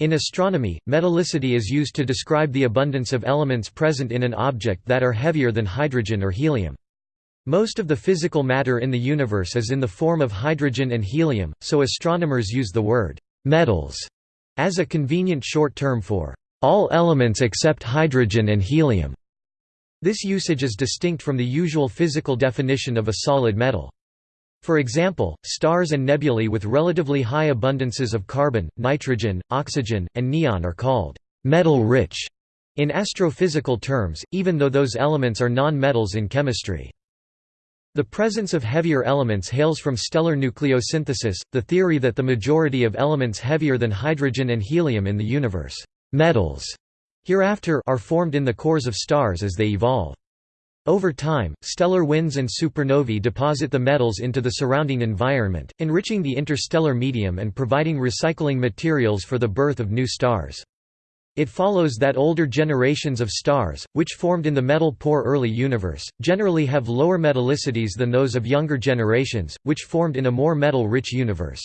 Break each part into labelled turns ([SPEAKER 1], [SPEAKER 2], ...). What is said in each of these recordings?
[SPEAKER 1] In astronomy, metallicity is used to describe the abundance of elements present in an object that are heavier than hydrogen or helium. Most of the physical matter in the universe is in the form of hydrogen and helium, so astronomers use the word «metals» as a convenient short term for «all elements except hydrogen and helium». This usage is distinct from the usual physical definition of a solid metal. For example, stars and nebulae with relatively high abundances of carbon, nitrogen, oxygen, and neon are called metal-rich in astrophysical terms, even though those elements are non-metals in chemistry. The presence of heavier elements hails from stellar nucleosynthesis, the theory that the majority of elements heavier than hydrogen and helium in the universe metals hereafter are formed in the cores of stars as they evolve. Over time, stellar winds and supernovae deposit the metals into the surrounding environment, enriching the interstellar medium and providing recycling materials for the birth of new stars. It follows that older generations of stars, which formed in the metal-poor early universe, generally have lower metallicities than those of younger generations, which formed in a more metal-rich universe.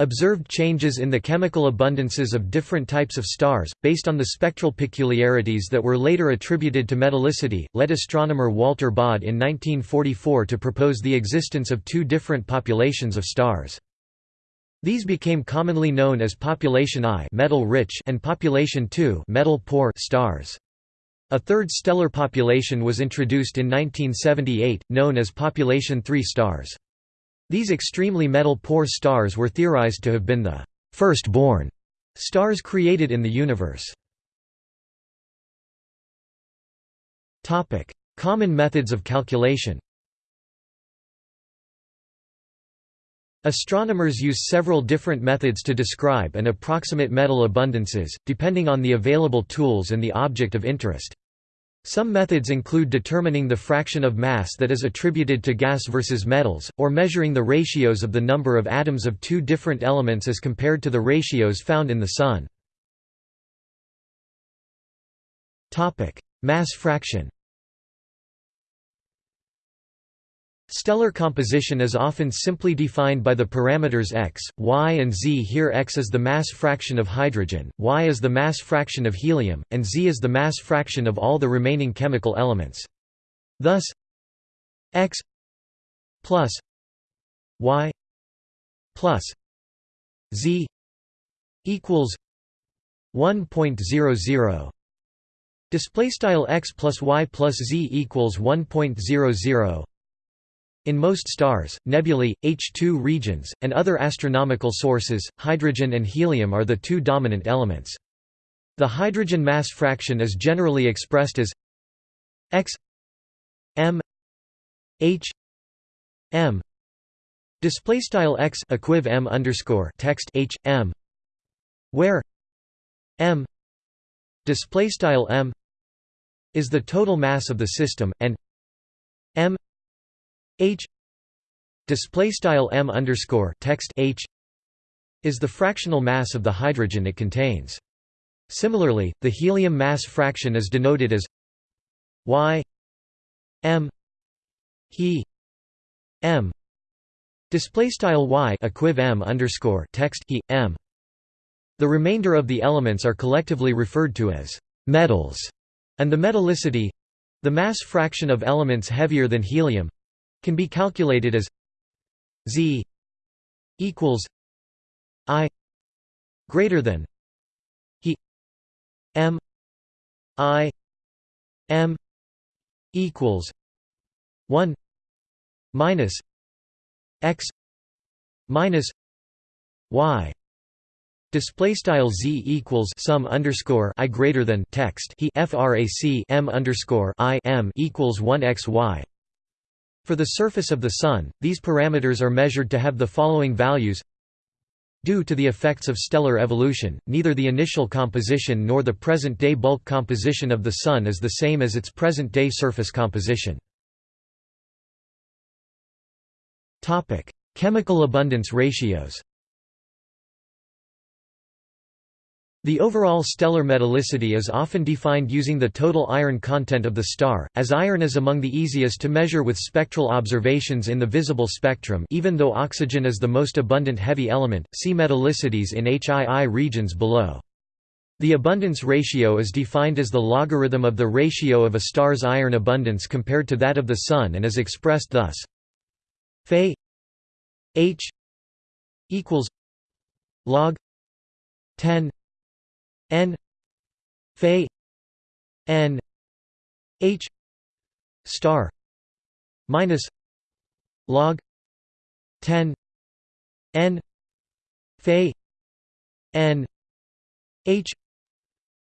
[SPEAKER 1] Observed changes in the chemical abundances of different types of stars, based on the spectral peculiarities that were later attributed to metallicity, led astronomer Walter Baade in 1944 to propose the existence of two different populations of stars. These became commonly known as population I metal rich and population II metal poor stars. A third stellar population was introduced in 1978, known as population III stars. These extremely metal-poor stars were theorized to have been the first-born stars created in the universe. Common methods of calculation Astronomers use several different methods to describe and approximate metal abundances, depending on the available tools and the object of interest. Some methods include determining the fraction of mass that is attributed to gas versus metals, or measuring the ratios of the number of atoms of two different elements as compared to the ratios found in the Sun. Mass fraction Stellar composition is often simply defined by the parameters x, y and z. Here x is the mass fraction of hydrogen, y is the mass fraction of helium, and z is the mass fraction of all the remaining chemical elements. Thus x plus y plus z equals 1.00 display style x plus y plus z equals 1.00 in most stars, nebulae, HII regions, and other astronomical sources, hydrogen and helium are the two dominant elements. The hydrogen mass fraction is generally expressed as x m h m display style x equiv m underscore text h m where m display style m is the total mass of the system and m h display style m underscore text h is the fractional mass of the hydrogen it contains. Similarly, the helium mass fraction is denoted as y m he m display style y equiv m underscore text he m. The remainder of the elements are collectively referred to as metals, and the metallicity the mass fraction of elements heavier than helium can be calculated as Z equals I greater than He M I M equals one minus X minus Y. Display style z equals sum underscore i greater than text. He frac m underscore i m equals one x y for the surface of the Sun, these parameters are measured to have the following values Due to the effects of stellar evolution, neither the initial composition nor the present-day bulk composition of the Sun is the same as its present-day surface composition. Chemical abundance ratios The overall stellar metallicity is often defined using the total iron content of the star, as iron is among the easiest to measure with spectral observations in the visible spectrum even though oxygen is the most abundant heavy element, see metallicities in HII regions below. The abundance ratio is defined as the logarithm of the ratio of a star's iron abundance compared to that of the Sun and is expressed thus Fe H equals log 10 n Fe n H star minus log 10 n Fe n H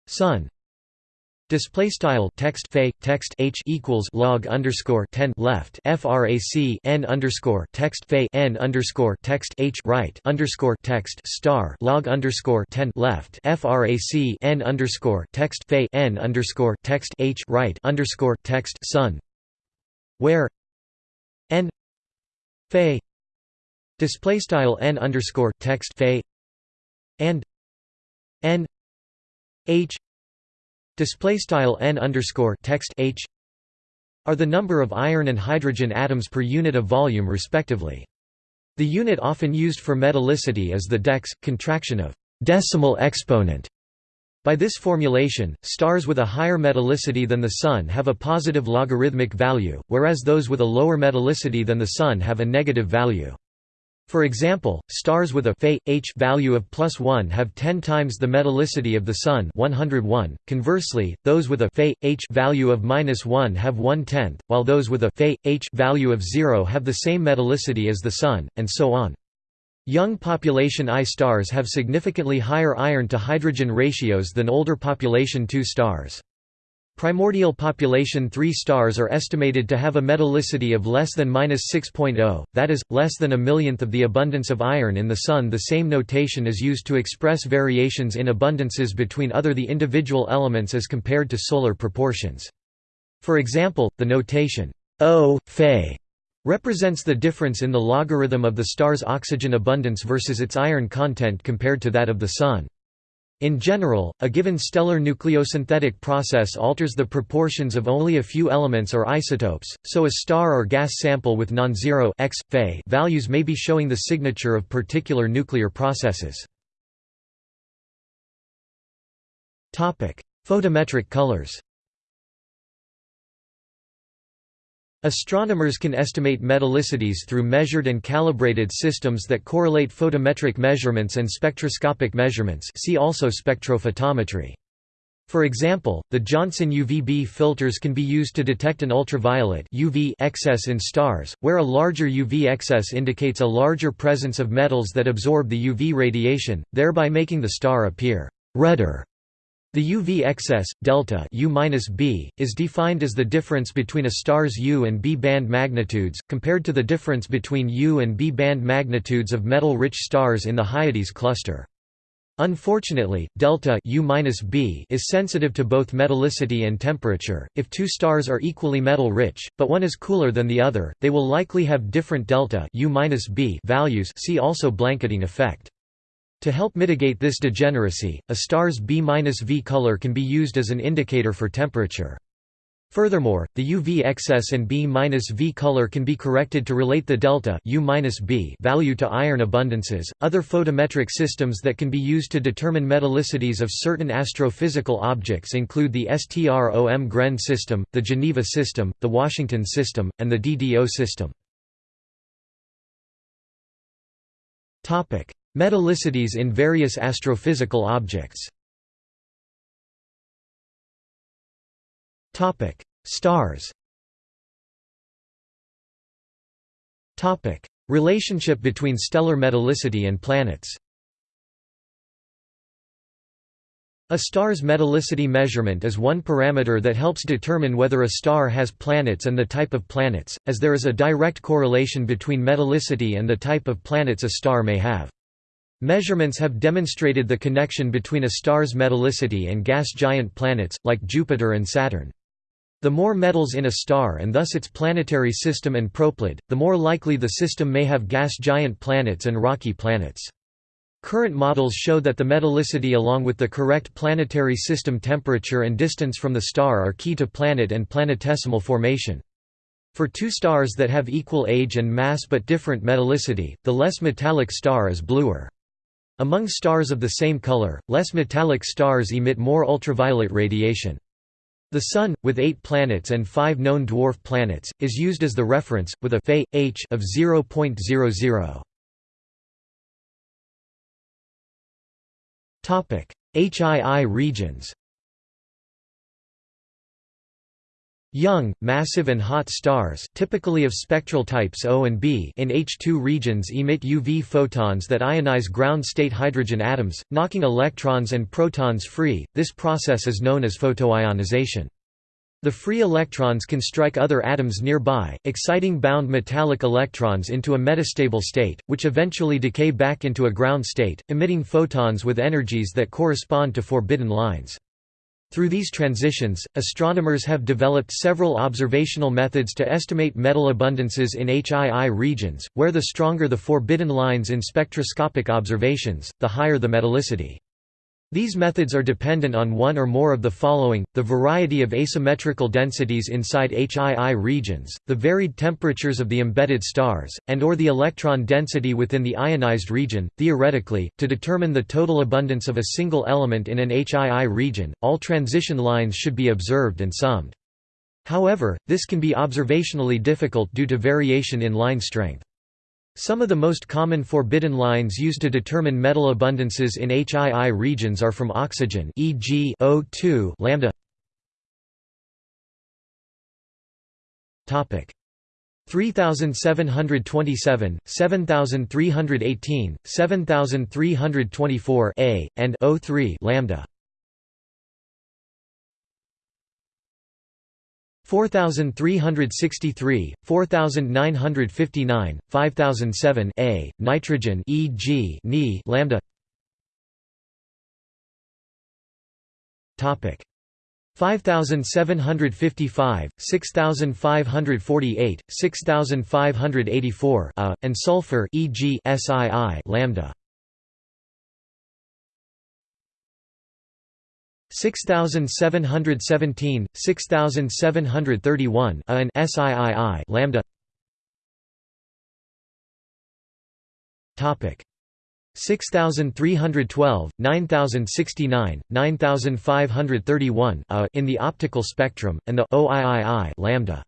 [SPEAKER 1] Sun Display style text fe text h equals log underscore ten left frac n underscore text fe n underscore text h right underscore text star log underscore ten left frac n underscore text fe n underscore text h right underscore text sun, where n fe display style n underscore text fe and n h display style n underscore text h are the number of iron and hydrogen atoms per unit of volume respectively. The unit often used for metallicity is the dex, contraction of decimal exponent. By this formulation, stars with a higher metallicity than the Sun have a positive logarithmic value, whereas those with a lower metallicity than the Sun have a negative value. For example, stars with a Fe, H value of plus 1 have 10 times the metallicity of the Sun 101. .Conversely, those with a Fe, H value of minus 1 have 1 tenth, while those with a Fe, H value of 0 have the same metallicity as the Sun, and so on. Young population I stars have significantly higher iron to hydrogen ratios than older population II stars. Primordial population 3 stars are estimated to have a metallicity of less than 6.0, that is, less than a millionth of the abundance of iron in the Sun. The same notation is used to express variations in abundances between other the individual elements as compared to solar proportions. For example, the notation O, Fe represents the difference in the logarithm of the star's oxygen abundance versus its iron content compared to that of the Sun. In general, a given stellar nucleosynthetic process alters the proportions of only a few elements or isotopes, so a star or gas sample with non-zero values may be showing the signature of particular nuclear processes. Photometric colors Astronomers can estimate metallicities through measured and calibrated systems that correlate photometric measurements and spectroscopic measurements see also spectrophotometry. For example, the Johnson UVB filters can be used to detect an ultraviolet UV excess in stars, where a larger UV excess indicates a larger presence of metals that absorb the UV radiation, thereby making the star appear redder. The UV excess, delta U -B, is defined as the difference between a star's U and B band magnitudes, compared to the difference between U and B band magnitudes of metal-rich stars in the Hyades cluster. Unfortunately, delta U -B is sensitive to both metallicity and temperature. If two stars are equally metal-rich, but one is cooler than the other, they will likely have different delta U -B values. See also blanketing effect. To help mitigate this degeneracy, a star's B-V color can be used as an indicator for temperature. Furthermore, the UV excess and B-V color can be corrected to relate the delta U-B value to iron abundances. Other photometric systems that can be used to determine metallicities of certain astrophysical objects include the Strömgren system, the Geneva system, the Washington system, and the DDO system. Topic: Metallicities in various astrophysical objects. Stars. Relationship between stellar metallicity and planets. A star's metallicity measurement is one parameter that helps determine whether a star has planets and the type of planets, as there is a direct correlation between metallicity and the type of planets a star may have. Measurements have demonstrated the connection between a star's metallicity and gas giant planets, like Jupiter and Saturn. The more metals in a star and thus its planetary system and proplyid, the more likely the system may have gas giant planets and rocky planets. Current models show that the metallicity along with the correct planetary system temperature and distance from the star are key to planet and planetesimal formation. For two stars that have equal age and mass but different metallicity, the less metallic star is bluer. Among stars of the same color, less metallic stars emit more ultraviolet radiation. The Sun, with eight planets and five known dwarf planets, is used as the reference, with a Fe, h of 0.00. HII regions Young, massive and hot stars typically of spectral types O and B in HII regions emit UV photons that ionize ground-state hydrogen atoms, knocking electrons and protons free, this process is known as photoionization. The free electrons can strike other atoms nearby, exciting bound metallic electrons into a metastable state, which eventually decay back into a ground state, emitting photons with energies that correspond to forbidden lines. Through these transitions, astronomers have developed several observational methods to estimate metal abundances in HII regions, where the stronger the forbidden lines in spectroscopic observations, the higher the metallicity. These methods are dependent on one or more of the following, the variety of asymmetrical densities inside HII regions, the varied temperatures of the embedded stars, and or the electron density within the ionized region. Theoretically, to determine the total abundance of a single element in an HII region, all transition lines should be observed and summed. However, this can be observationally difficult due to variation in line strength. Some of the most common forbidden lines used to determine metal abundances in HII regions are from oxygen e.g. O2 lambda. Topic. 3727 7318 7324 a and O3 lambda 4363, 4959, 5007 A, nitrogen e.g. Ni lambda Topic 5755, 6548, 6584 A, and sulfur e.g. SiI lambda 6717, 6731 A and SIII lambda. Topic. 6312, 9069, 9531 A in the optical spectrum and the OIII lambda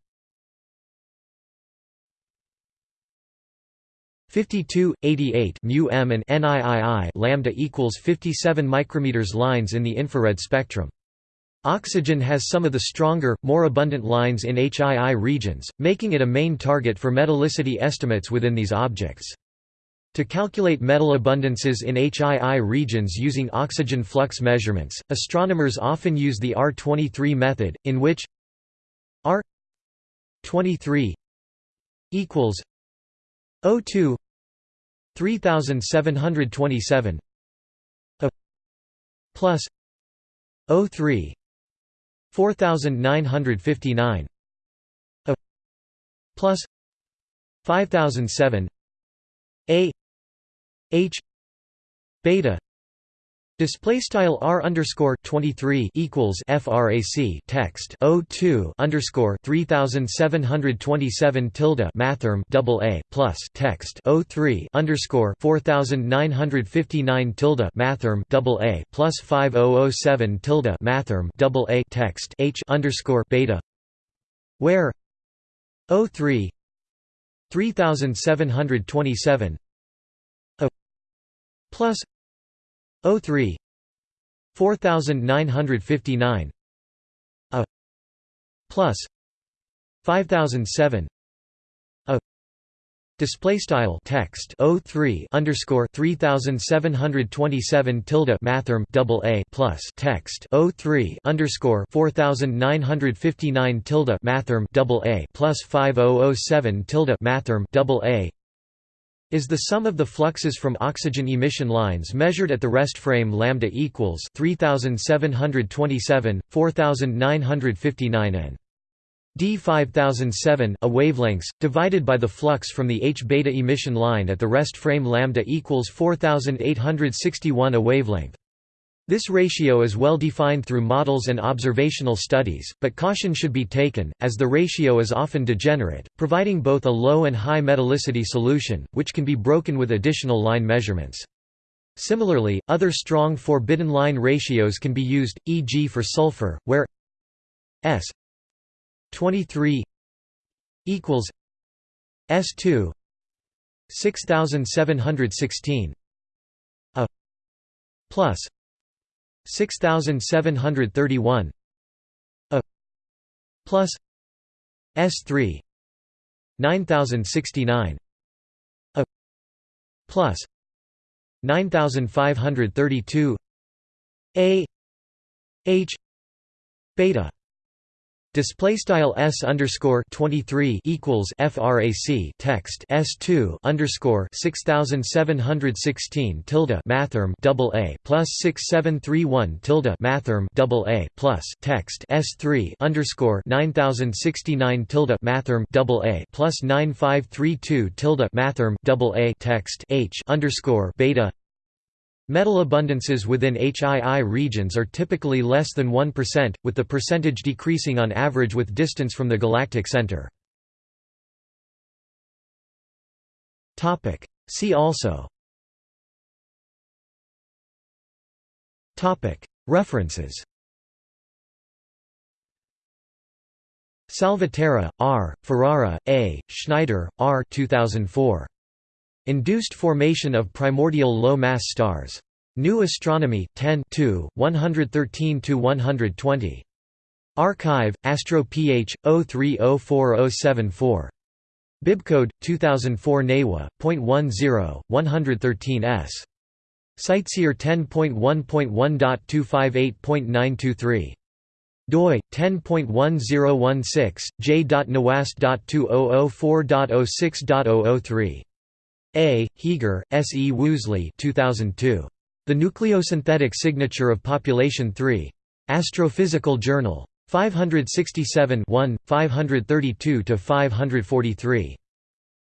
[SPEAKER 1] 52, 88 mu m and NIII lambda equals 57 micrometers lines in the infrared spectrum. Oxygen has some of the stronger, more abundant lines in HII regions, making it a main target for metallicity estimates within these objects. To calculate metal abundances in HII regions using oxygen flux measurements, astronomers often use the R23 method, in which R23 equals O2 3727 a plus O3 4959 a plus 5007 a h beta Display style r underscore twenty three equals frac text. O two underscore three thousand seven hundred twenty seven tilde mathrm double a plus text. O three underscore four thousand nine hundred fifty nine tilde mathrm double a plus five oh oh seven tilde mathrm double a text. H underscore beta. Where o three three thousand seven hundred twenty seven plus O3 4959 A plus 5007 A Display style text O3 underscore 3727 tilde mathrm double A plus text O3 underscore 4959 tilde mathrm double A plus 5007 tilde mathrm double A is the sum of the fluxes from oxygen emission lines measured at the rest frame lambda equals 3727 4959 n. D 5007 a wavelengths divided by the flux from the h beta emission line at the rest frame lambda equals 4861 a wavelength this ratio is well defined through models and observational studies, but caution should be taken, as the ratio is often degenerate, providing both a low and high metallicity solution, which can be broken with additional line measurements. Similarly, other strong forbidden line ratios can be used, e.g. for sulfur, where S 23 equals S2 6716 a plus 6731 a plus S3 9069 a plus 9532 a h beta Display style s underscore twenty three equals frac text s two underscore six thousand seven hundred sixteen tilde mathrm double a plus six seven three one tilde mathrm double a plus text s three underscore nine thousand sixty nine tilde mathrm double a plus nine five three two tilde mathrm double a text h underscore beta Metal abundances within HII regions are typically less than 1%, with the percentage decreasing on average with distance from the galactic center. See also References Salvaterra, R., Ferrara, A., Schneider, R. 2004. Induced formation of primordial low-mass stars. New Astronomy, 10 113–120. Archive, Astro Ph, 03040474. Bibcode, 2004 NAWA, .10, 113s. CiteSeer 10.1.1.258.923. doi 10.1016 j.nawast.2004.06.003 a. Heger, S. E. Woosley 2002. The Nucleosynthetic Signature of Population 3. Astrophysical Journal. 567 532–543.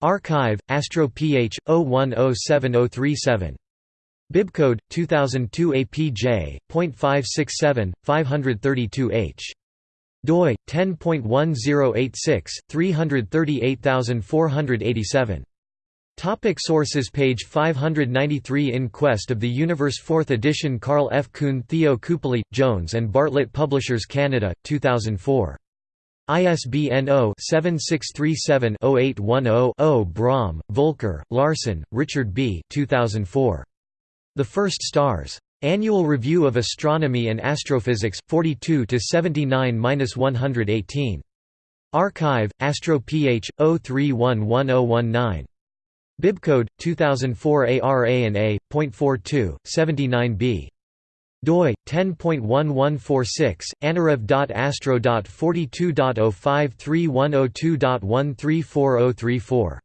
[SPEAKER 1] Archive, Astro Ph, 010737. Bibcode, 2002 APJ.567, 532H. doi, 10.1086, 338487. Topic sources Page 593 In Quest of the Universe 4th edition Karl F. Kuhn Theo Kupeli, Jones and Bartlett Publishers Canada, 2004. ISBN 0-7637-0810-0 Bromm, Volker, Larson, Richard B. 2004. The First Stars. Annual Review of Astronomy and Astrophysics, 42–79–118. Archive, AstroPH, 0311019. Bibcode 2004 ARA and A.42 79b doi 10.1146 anarev.astro.42.053102.134034